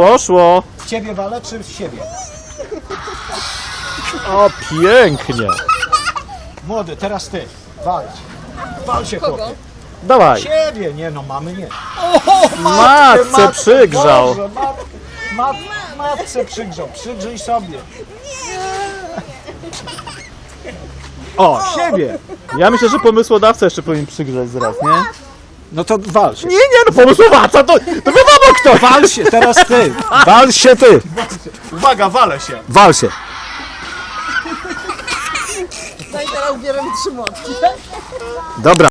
Poszło. W ciebie walę czy w siebie? O, pięknie. Młody, teraz ty. Walcz. Wal się chłopie. Dawaj. Ciebie, nie no, mamy nie. Matce przygrzał. Boże, matkę, mat, matce przygrzał. Przygrzyj sobie. O, siebie. Ja myślę, że pomysłodawca jeszcze powinien przygrzać zaraz, nie? No to wal się. Nie, nie, no pomysłodawca, to, to wiadomo kto. Wal się, teraz ty. Wal się ty. Uwaga, walę się. Wal się. No i teraz ubieram trzy młotki. Dobra.